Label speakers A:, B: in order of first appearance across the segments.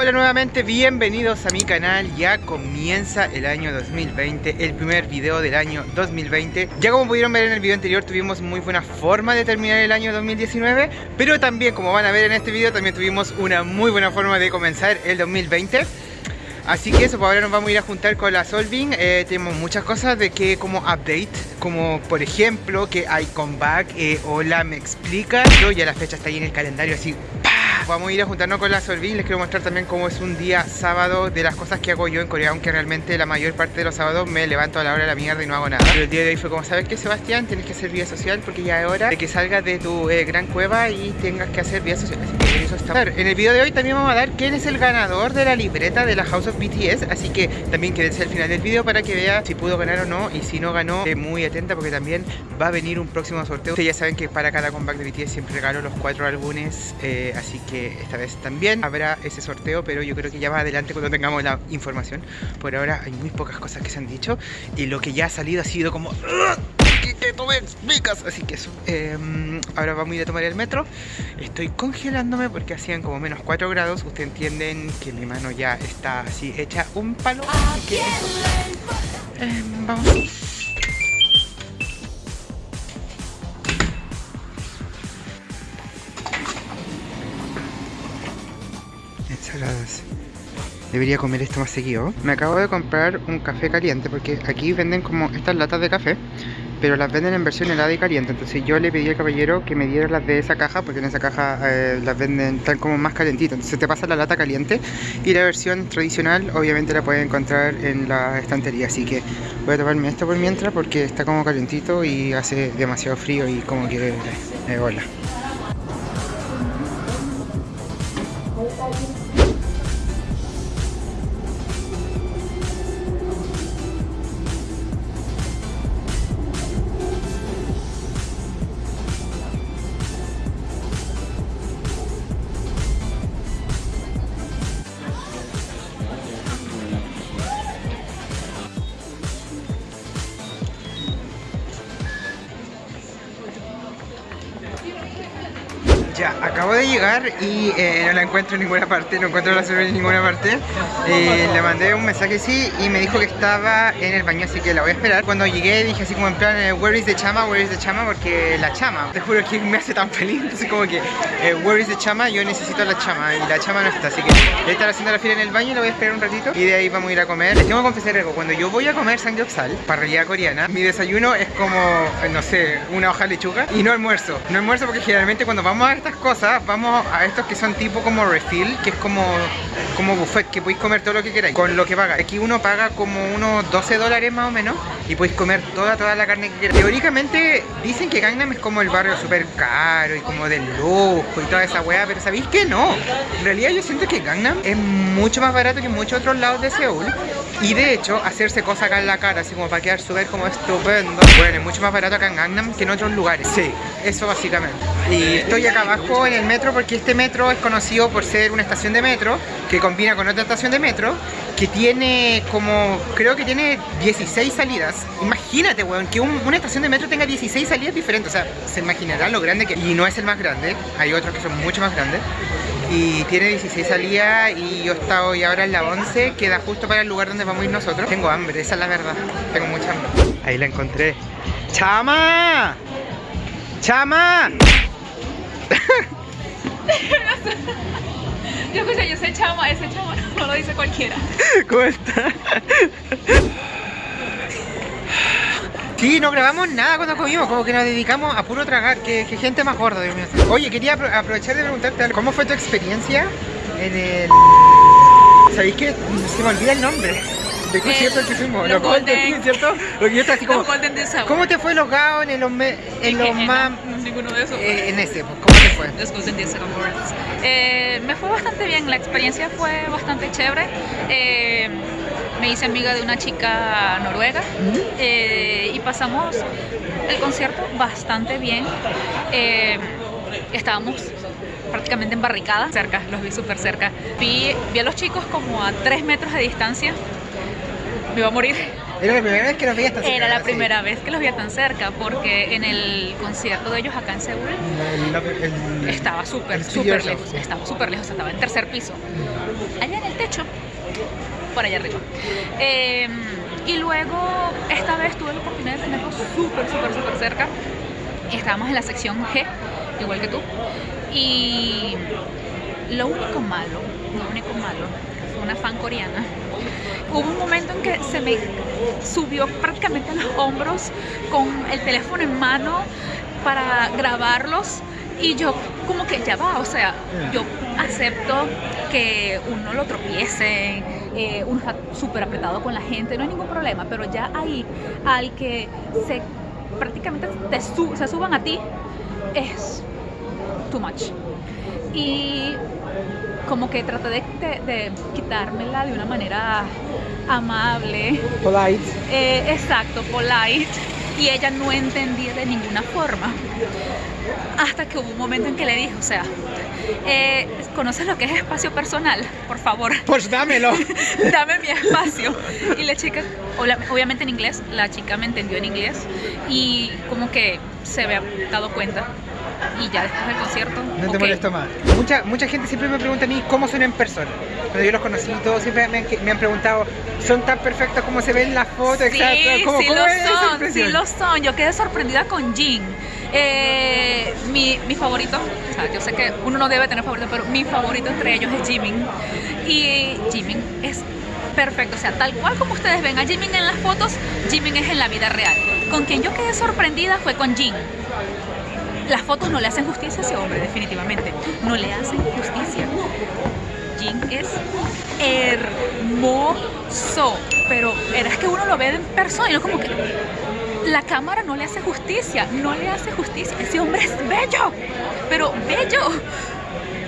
A: Hola nuevamente, bienvenidos a mi canal, ya comienza el año 2020, el primer video del año 2020 Ya como pudieron ver en el video anterior tuvimos muy buena forma de terminar el año 2019 Pero también como van a ver en este video también tuvimos una muy buena forma de comenzar el 2020 Así que eso, pues ahora nos vamos a ir a juntar con la Solving eh, Tenemos muchas cosas de que como update Como por ejemplo que hay comeback, eh, hola me explica. Yo ya la fecha está ahí en el calendario así Vamos a ir a juntarnos con la Solving Les quiero mostrar también cómo es un día sábado De las cosas que hago yo en Corea Aunque realmente la mayor parte de los sábados me levanto a la hora de la mierda y no hago nada Pero el día de hoy fue como, ¿sabes qué Sebastián? Tienes que hacer vida social porque ya es hora de que salgas de tu eh, gran cueva y tengas que hacer vida social eso está En el video de hoy también vamos a dar quién es el ganador de la libreta de la House of BTS Así que también quédense al final del video para que vea si pudo ganar o no Y si no ganó, esté muy atenta porque también va a venir un próximo sorteo. Ustedes ya saben que para cada comeback de BTS siempre regalo los cuatro álbumes eh, Así que esta vez también habrá ese sorteo Pero yo creo que ya más adelante cuando tengamos la información Por ahora hay muy pocas cosas que se han dicho Y lo que ya ha salido ha sido como... ¿Qué, qué tú me explicas? Así que eh, Ahora vamos a ir a tomar el metro. Estoy congelándome porque hacían como menos 4 grados. Ustedes entienden que mi mano ya está así hecha un palo. Así que eso. Eh, Vamos. Ensaladas. Debería comer esto más seguido. Me acabo de comprar un café caliente Porque aquí venden como estas latas de café Pero las venden en versión helada y caliente. Entonces yo le pedí al caballero que me diera las de esa caja Porque en esa caja eh, las venden tan como más calentitas. Entonces te pasa la lata caliente Y la versión tradicional obviamente la puedes encontrar en la estantería. Así que voy a tomarme esto por mientras Porque está como calentito y hace demasiado frío Y como que eh, hola acabo de llegar y eh, no la encuentro en ninguna parte, no encuentro la cerveza en ninguna parte. Eh, Le mandé un mensaje sí y me dijo que estaba en el baño, así que la voy a esperar. Cuando llegué dije así como en plan, eh, where is the chama, where is the chama, porque la chama Te juro que me hace tan feliz, entonces como que, eh, where is the chama, yo necesito la chama y la chama no está Así que voy a estar haciendo la fila en el baño, la voy a esperar un ratito y de ahí vamos a ir a comer. Les tengo que confesar algo, cuando yo voy a comer samgyeopsal, parrilla coreana Mi desayuno es como, no sé, una hoja de lechuga y no almuerzo. No almuerzo porque generalmente cuando vamos a estas cosas, vamos a estos que son tipo como refill, que es como, como buffet, que podéis comer todo lo que queráis, con lo que paga. Aquí uno paga como unos 12 dólares más o menos y podéis comer toda, toda la carne que queráis. Teóricamente dicen que Gangnam es como el barrio súper caro y como del lujo y toda esa weá, pero ¿sabéis que no? En realidad yo siento que Gangnam es mucho más barato que muchos otros lados de Seúl y de hecho hacerse cosas acá en la cara, así como para quedar súper como estupendo, bueno, es mucho más barato acá en Gangnam que en otros lugares. Sí, eso básicamente. Y estoy acá abajo en el metro porque este metro es conocido por ser una estación de metro que combina con otra estación de metro que tiene como, creo que tiene 16 salidas. Imagínate, weón, que un- una estación de metro tenga 16 salidas diferentes. O sea, se imaginarán lo grande que... Y no es el más grande, hay otros que son mucho más grandes. Y tiene 16 salidas y yo estaba hoy ahora en la 11, queda justo para el lugar donde vamos a ir nosotros. Tengo hambre, esa es la verdad. Tengo mucha hambre. Ahí la encontré. ¡Chama! ¡Chama!
B: Yo escuché, yo sé chama, ese chama no lo dice cualquiera.
A: ¿Cómo está? Sí, no grabamos nada cuando comimos, como que nos dedicamos a puro tragar, que, que gente más gorda, Dios mío. Oye, quería apro- aprovechar de preguntarte algo. ¿Cómo fue tu experiencia en el... ¿Sabéis que se me olvida el nombre? ¿De concierto que fuimos?
B: los
A: Golden,
B: Golden-
A: ¿cierto? Lo que yo estaba así como...
B: Los Golden de.
A: ¿Cómo te fue los gaos en los, me- en los más...
B: no, ninguno de esos.
A: eh, en ese, pues, ¿cómo te fue?
B: Los Golden Days Awards. Eh, me fue bastante bien, la experiencia fue bastante chévere. Eh, me hice amiga de una chica noruega eh, y pasamos el concierto bastante bien. Eh, estábamos prácticamente en barricada, cerca, los vi súper cerca. Vi, vi a los chicos como a 3 metros de distancia. Me iba a morir.
A: Era la primera vez que nos veías tan cerca,
B: Era la primera vez que los veía tan cerca porque en el concierto de ellos acá en Seúl
A: El- el-
B: estaba súper,
A: el
B: súper lejos, estaba súper lejos, estaba en tercer piso. Allá 18, por allá arriba. Eh, y luego, esta vez tuve la oportunidad de tenerlo súper, súper, súper cerca. Estábamos en la sección G, igual que tú. Y lo único malo, lo único malo, una fan coreana. Hubo un momento en que se me subió prácticamente a los hombros con el teléfono en mano para grabarlos y yo como que ya va, o sea, yo acepto que uno lo tropiece, eh, uno está súper apretado con la gente, no hay ningún problema, pero ya ahí al que se prácticamente te se suban a ti es too much. Y como que traté de, de- de quitármela de una manera amable,
A: Polite.
B: eh, exacto, polite, y ella no entendía de ninguna forma. Hasta que hubo un momento en que le dije, o sea, eh, ¿conoces lo que es espacio personal? Por favor,
A: Pues dámelo.
B: dame mi espacio. Y la chica, obviamente en inglés, la chica me entendió en inglés y como que se había dado cuenta. Y ya después del concierto,
A: No te molesto más. Mucha, mucha gente siempre me pregunta a mí cómo son en persona. Cuando yo los conocí, todos siempre me, han- me han preguntado, ¿son tan perfectos como se ven en las fotos?
B: Sí,
A: Exacto. ¿Cómo,
B: sí
A: cómo
B: lo son, sí lo son. Yo quedé sorprendida con Jin. Eh, mi, mi favorito, o sea, yo sé que uno no debe tener favorito, pero mi favorito entre ellos es Jimin. Y Jimin es perfecto, o sea, tal cual como ustedes ven a Jimin en las fotos, Jimin es en la vida real. Con quien yo quedé sorprendida fue con Jin. Las fotos no le hacen justicia a ese hombre, definitivamente. No le hacen justicia. Jin es hermoso, pero era que uno lo ve en persona y no como que la cámara no le hace justicia, no le hace justicia. Ese hombre es bello, pero bello.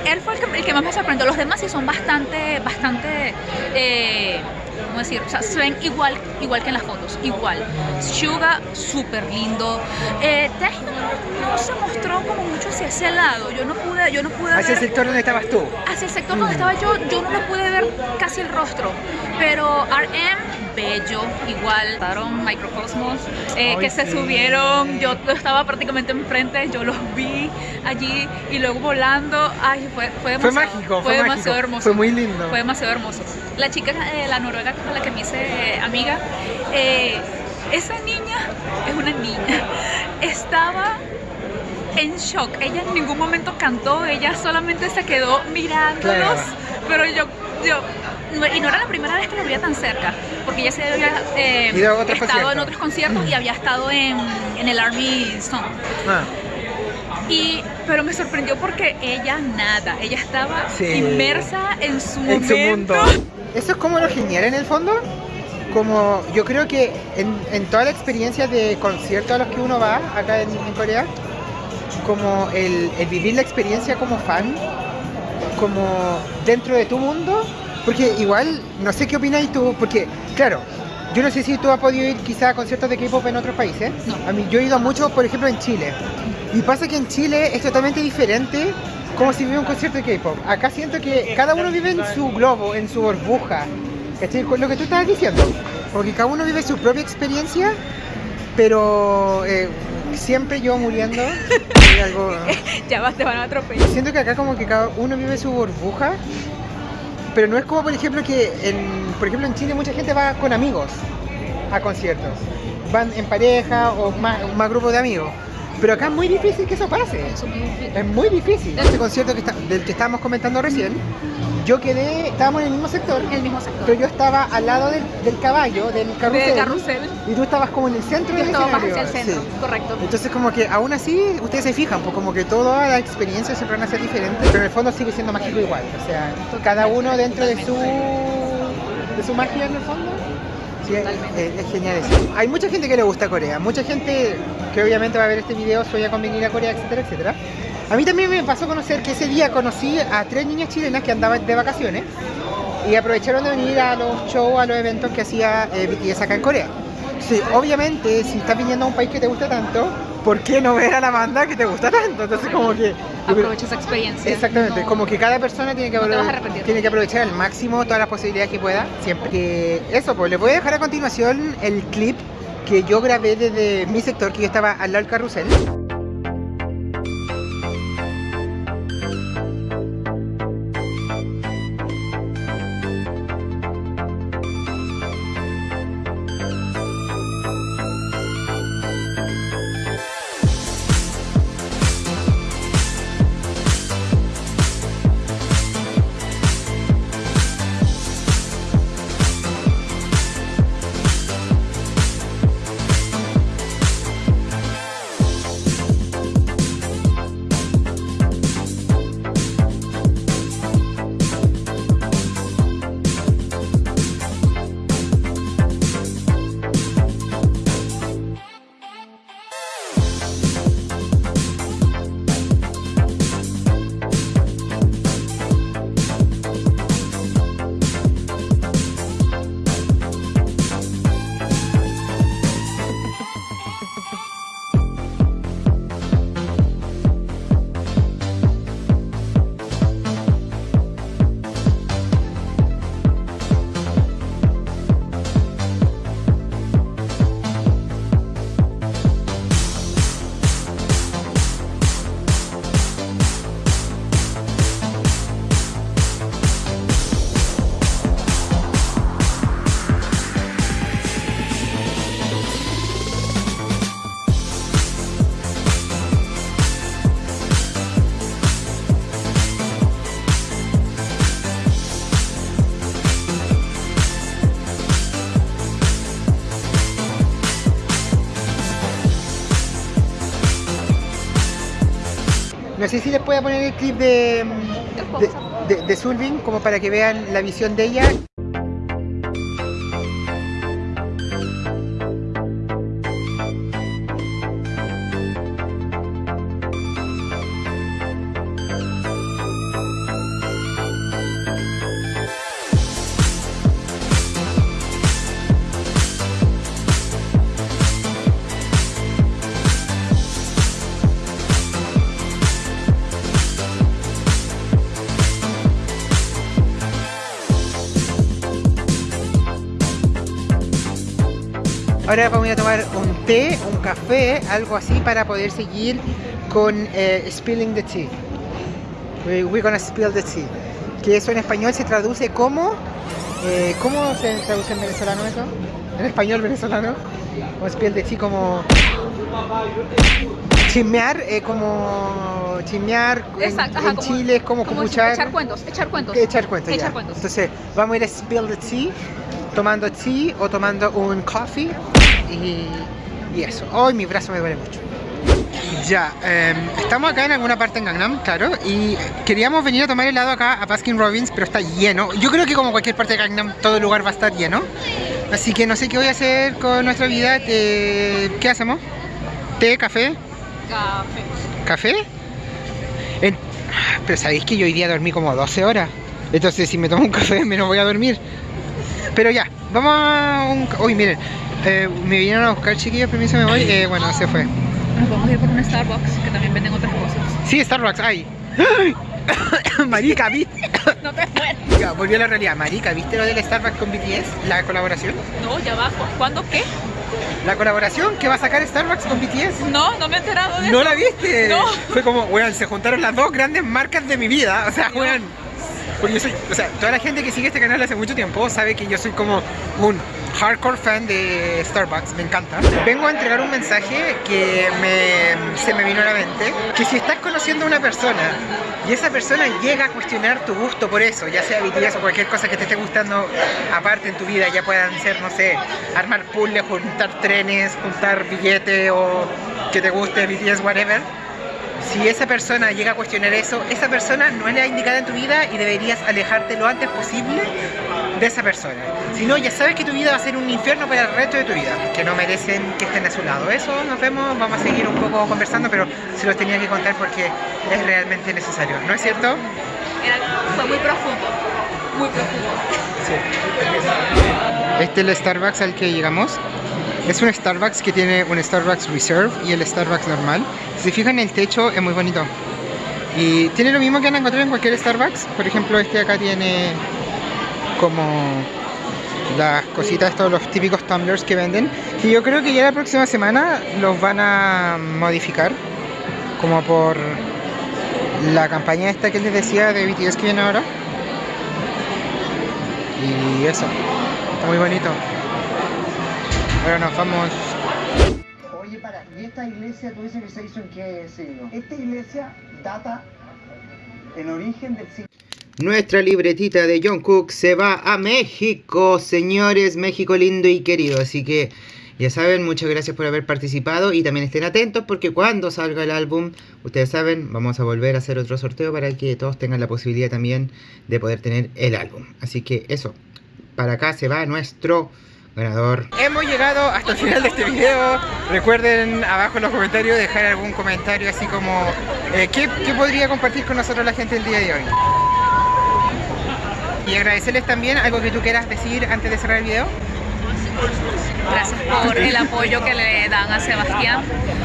B: Él fue el que, el que más me sorprendió. Los demás sí son bastante, bastante, eh, ¿cómo decir? O sea, se ven igual, igual que en las fotos, igual. Suga, súper lindo. Eh, no, no se mostró como mucho hacia ese lado. Yo no pude, yo no pude
A: Hacia el
B: ver
A: sector donde estabas tú.
B: hacia el sector donde estaba yo, yo no le pude ver casi el rostro. Pero RM, bello, igual. Estaron Microcosmos, eh, que se
A: sí.
B: subieron. Yo estaba prácticamente enfrente, yo los vi allí y luego volando. Ay, fue, fue
A: Fue
B: demasiado,
A: mágico, fue,
B: demasiado
A: mágico.
B: hermoso.
A: Fue muy lindo.
B: Fue demasiado hermoso. La chica, eh, la noruega con la que me hice eh, amiga, eh, esa niña es una niña. Estaba en shock. Ella en ningún momento cantó, ella solamente se quedó mirándolos.
A: Claro.
B: Pero yo, yo, y no era la primera vez que lo veía tan cerca, porque ella se había eh, estado en otros conciertos y había estado en, en el Army Song.
A: Ah,
B: Y, pero me sorprendió porque ella nada, ella estaba
A: Sí.
B: inmersa en su
A: en su mundo. Eso es como lo genial en el fondo. Como yo creo que en, en toda la experiencia de conciertos a los que uno va acá en, en Corea, como el, el vivir la experiencia como fan, como dentro de tu mundo, porque igual, no sé qué opináis tú, porque claro, yo no sé si tú has podido ir quizá a conciertos de K-pop en otros países.
B: No.
A: A mí yo he ido a muchos, por ejemplo, en Chile. Y pasa que en Chile es totalmente diferente como si vive un concierto de K-pop. Acá siento que cada uno vive en su globo, en su burbuja. ¿Cachai? Lo que tú estabas diciendo. Porque cada uno vive su propia experiencia, pero eh, siempre yo muriendo. algo-
B: Ya vas, te van a atropellar.
A: Siento que acá como que cada uno vive su burbuja, pero no es como por ejemplo que en, por ejemplo en Chile mucha gente va con amigos a conciertos. Van en pareja o más, más grupos de amigos. Pero acá es muy difícil que eso pase.
B: Eso
A: Es muy difícil. Este concierto que está- del que estábamos comentando recién, yo quedé, estábamos en el mismo sector,
B: en el mismo sector.
A: pero yo estaba al lado del, del caballo, del carrusel, y tú estabas como en el centro
B: Yo
A: del
B: estaba más hacia el centro,
A: Sí.
B: correcto.
A: Entonces como que aún así ustedes se fijan, pues como que toda la experiencia siempre van a ser diferentes, pero en el fondo sigue siendo mágico igual. O sea, cada uno dentro de su de su magia en el fondo. Sí, es, es- es genial eso. Hay mucha gente que le gusta Corea, mucha gente que obviamente va a ver este video sueña con venir a Corea, etcétera, etcétera. A mí también me pasó conocer que ese día conocí a tres niñas chilenas que andaban de vacaciones y aprovecharon de venir a los shows, a los eventos que hacía eh, BTS acá en Corea. Sí, obviamente, si estás viniendo a un país que te gusta tanto, ¿por qué no ver a la banda que te gusta tanto? Entonces, como que.
B: Aprovecha esa experiencia.
A: Exactamente,
B: No-
A: como que cada persona tiene que,
B: no te vas a
A: aprove-
B: arrepentir.
A: tiene que aprovechar al máximo todas las posibilidades que pueda, siempre. Que eso, pues les voy a dejar a continuación el clip que yo grabé desde mi sector, que yo estaba al lado del carrusel. No sé si les puedo poner el clip de, de, de, de Sulvin como para que vean la visión de ella. Ahora vamos a tomar un té, un café, algo así para poder seguir con eh, spilling the tea. We, we're gonna spill the tea. Que eso en español se traduce como... Eh, ¿Cómo se traduce en venezolano eso? En español venezolano. O spill the tea como... Chismear, eh, como chismear
B: Exacto,
A: en,
B: ajá,
A: en
B: como-
A: Chile es como,
B: como
A: cuchar.
B: echar cuentos, echar cuentos.
A: Echar cuentos,
B: Echar
A: ya.
B: cuentos.
A: Entonces, vamos a ir a spill the tea, tomando tea o tomando un coffee y, y eso. Hoy mi brazo me duele mucho. Ya, em, estamos acá en alguna parte en Gangnam, claro, y queríamos venir a tomar helado acá a Baskin Robbins, pero está lleno. Yo creo que como cualquier parte de Gangnam, todo el lugar va a estar lleno. Así que no sé qué voy a hacer con nuestra vida. Eh, ¿Qué hacemos? ¿Té, café?
B: Café.
A: ¿Café? En- Pero sabéis que yo hoy día dormí como 12 horas. Entonces si me tomo un café menos voy a dormir. Pero ya, vamos a un... Uy, miren, eh, me vinieron a buscar chiquillos, permiso me voy. Eh, bueno, se fue.
B: Nos vamos a ir por un Starbucks que también venden otras cosas.
A: Sí, Starbucks, ay. Marica, ¿viste?
B: No te mueres.
A: Ya, volvió a la realidad. Marica, ¿viste lo del Starbucks con BTS? La colaboración.
B: No, ya. ¿cu- ¿Cuándo qué?
A: La colaboración que va a sacar Starbucks con BTS.
B: No, no me he enterado de
A: ¿No
B: eso.
A: la viste?
B: No.
A: Fue como, weón, se juntaron las dos grandes marcas de mi vida. O sea,
B: No.
A: weón. Porque yo soy, o sea, toda la gente que sigue este canal hace mucho tiempo sabe que yo soy como un hardcore fan de Starbucks, me encanta. Vengo a entregar un mensaje que me, se me vino a la mente, que si estás conociendo a una persona y esa persona llega a cuestionar tu gusto por eso, ya sea BTS o cualquier cosa que te esté gustando aparte en tu vida, ya puedan ser, no sé, armar puzzles, juntar trenes, juntar billetes o que te guste BTS, whatever, si esa persona llega a cuestionar eso, esa persona no es la indicada en tu vida y deberías alejarte lo antes posible de esa persona. Si no, ya sabes que tu vida va a ser un infierno para el resto de tu vida, que no merecen que estén a su lado. Eso, nos vemos, vamos a seguir un poco conversando, pero se los tenía que contar porque es realmente necesario, ¿no es cierto?
B: Era- fue muy profundo. Muy profundo.
A: Este es el Starbucks al que llegamos. Es un Starbucks que tiene un Starbucks Reserve y el Starbucks normal. Si se fijan, el techo es muy bonito. Y tiene lo mismo que van a encontrar en cualquier Starbucks. Por ejemplo, este acá tiene como las cositas, estos, los típicos tumblers que venden. Que yo creo que ya la próxima semana los van a modificar. Como por la campaña esta que les decía de BTS que viene ahora. Y eso, está muy bonito. Ahora nos vamos.
C: Oye, para, ¿y esta iglesia tú dices que se hizo en qué siglo? Esta iglesia data en origen del siglo
A: Nuestra libretita de John Cook se va a México, señores, México lindo y querido. Así que ya saben, muchas gracias por haber participado y también estén atentos porque cuando salga el álbum, ustedes saben, vamos a volver a hacer otro sorteo para que todos tengan la posibilidad también de poder tener el álbum. Así que eso, para acá se va nuestro ganador. Hemos llegado hasta el final de este video. Recuerden abajo en los comentarios dejar algún comentario así como eh, ¿qué, qué podría compartir con nosotros la gente el día de hoy. Y agradecerles también algo que tú quieras decir antes de cerrar el video.
B: Gracias por el apoyo que le dan a Sebastián,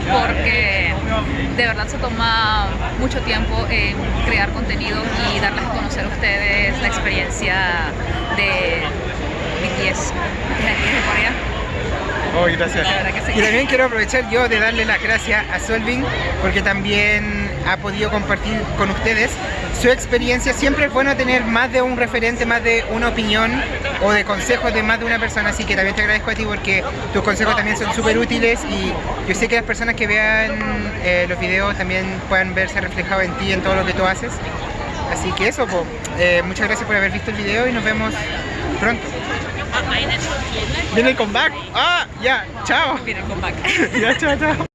B: porque de verdad se toma mucho tiempo en crear contenido y darles a conocer a ustedes la experiencia de BTS desde aquí de Corea.
A: Oh, gracias.
B: Sí.
A: Y también quiero aprovechar yo de darle las gracias a Solving porque también ha podido compartir con ustedes su experiencia. Siempre es bueno tener más de un referente, más de una opinión o de consejos de más de una persona. Así que también te agradezco a ti porque tus consejos también son súper útiles y yo sé que las personas que vean eh, los videos también puedan verse reflejado en ti, en todo lo que tú haces. Así que eso. Eh, muchas gracias por haber visto el video y nos vemos pronto. Viene el comeback. Ah, ya, chao.
B: Miren, con back.
A: Ya, chao, chao.